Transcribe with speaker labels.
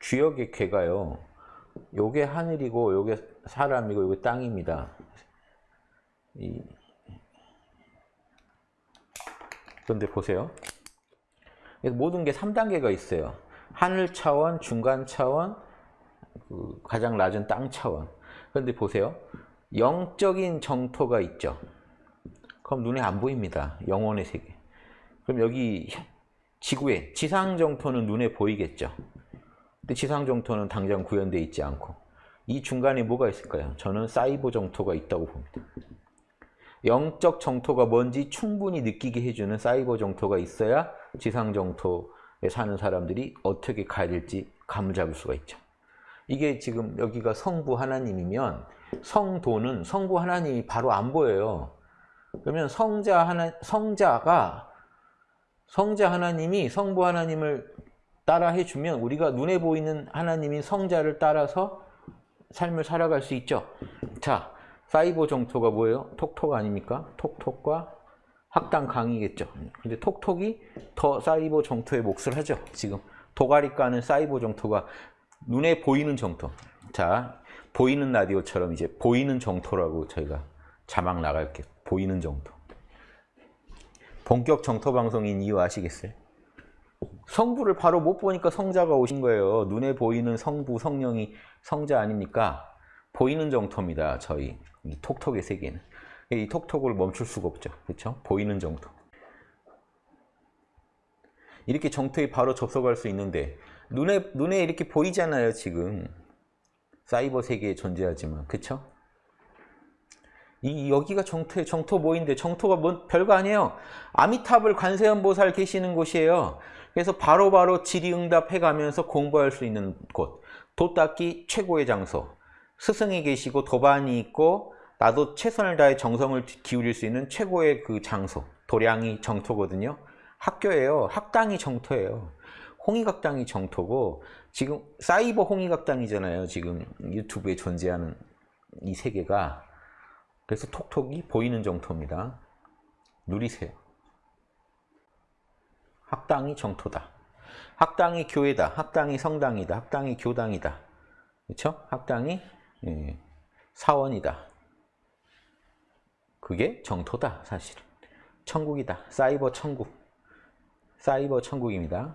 Speaker 1: 주역의 궤가요. 요게 하늘이고 요게 사람이고 요게 땅입니다. 이 그런데 보세요. 모든 게 3단계가 있어요. 하늘 차원, 중간 차원, 그 가장 낮은 땅 차원. 그런데 보세요. 영적인 정토가 있죠. 그럼 눈에 안 보입니다. 영혼의 세계. 그럼 여기 지구에 지상 정토는 눈에 보이겠죠. 근데 지상 정토는 당장 구현되어 있지 않고 이 중간에 뭐가 있을까요? 저는 사이버 정토가 있다고 봅니다. 영적 정토가 뭔지 충분히 느끼게 해주는 사이버 정토가 있어야 지상 정토에 사는 사람들이 어떻게 가야 될지 감을 잡을 수가 있죠. 이게 지금 여기가 성부 하나님이면 성도는 성부 하나님이 바로 안 보여요. 그러면 성자 하나 성자가 성자 하나님이 성부 하나님을 따라 해주면 우리가 눈에 보이는 하나님인 성자를 따라서 삶을 살아갈 수 있죠. 자, 사이버 정토가 뭐예요? 톡톡 아닙니까? 톡톡과 학당 강이겠죠. 근데 톡톡이 더 사이버 정토의 몫을 하죠. 지금 도가리 까는 사이버 정토가 눈에 보이는 정토. 자, 보이는 라디오처럼 이제 보이는 정토라고 저희가 자막 나갈게요. 보이는 정토. 본격 정토 방송인 이유 아시겠어요? 성부를 바로 못 보니까 성자가 오신 거예요. 눈에 보이는 성부, 성령이 성자 아닙니까? 보이는 정토입니다. 저희 이 톡톡의 세계는. 이 톡톡을 멈출 수가 없죠. 그렇죠? 보이는 정토. 이렇게 정토에 바로 접속할 수 있는데 눈에 눈에 이렇게 보이잖아요, 지금. 사이버 세계에 존재하지만. 그렇죠? 이 여기가 정토 정토 모인데 정토가 뭔 별거 아니에요. 아미탑을 관세음 보살 계시는 곳이에요. 그래서 바로바로 바로 질의응답해 가면서 공부할 수 있는 곳. 도닦기 최고의 장소. 스승이 계시고 도반이 있고 나도 최선을 다해 정성을 기울일 수 있는 최고의 그 장소. 도량이 정토거든요. 학교예요. 학당이 정토예요. 홍익학당이 정토고 지금 사이버 홍익학당이잖아요. 지금 유튜브에 존재하는 이 세계가 그래서 톡톡이 보이는 정토입니다. 누리세요. 학당이 정토다. 학당이 교회다. 학당이 성당이다. 학당이 교당이다. 그렇죠? 학당이 예, 사원이다. 그게 정토다, 사실은. 천국이다. 사이버 천국. 사이버 천국입니다.